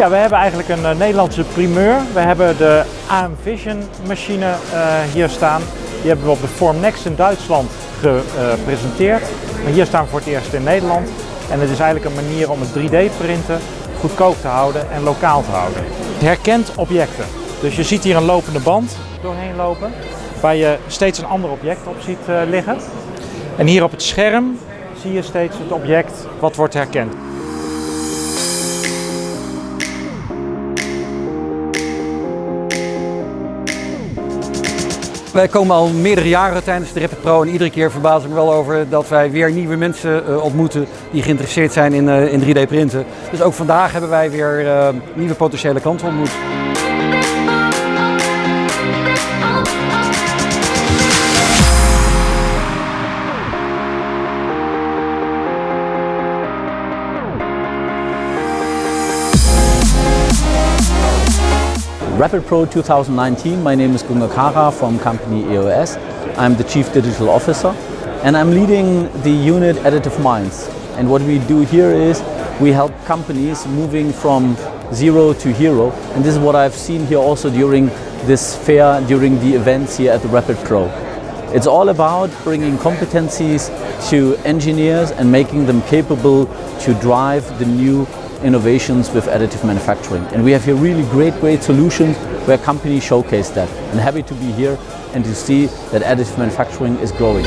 Ja, we hebben eigenlijk een eh, Nederlandse primeur. We hebben de AM Vision machine eh, hier staan. Die hebben we op de Formnext in Duitsland gepresenteerd. Maar hier staan we voor het eerst in Nederland. En het is eigenlijk een manier om het 3D printen goedkoop te houden en lokaal te houden. Herkent objecten. Dus je ziet hier een lopende band doorheen lopen, waar je steeds een ander object op ziet uh, liggen. En hier op het scherm zie je steeds het object wat wordt herkend. Wij komen al meerdere jaren tijdens de Rapid Pro en iedere keer verbaas ik me wel over dat wij weer nieuwe mensen uh, ontmoeten die geïnteresseerd zijn in, uh, in 3D printen. Dus ook vandaag hebben wij weer uh, nieuwe potentiële klanten ontmoet. Rapid Pro 2019, my name is Gunga Kara from company EOS. I'm the Chief Digital Officer and I'm leading the unit Additive Minds. And what we do here is we help companies moving from zero to hero. And this is what I've seen here also during this fair, during the events here at the Rapid Pro. It's all about bringing competencies to engineers and making them capable to drive the new innovations with additive manufacturing. And we have here really great, great solutions where companies showcase that. And happy to be here and to see that additive manufacturing is growing.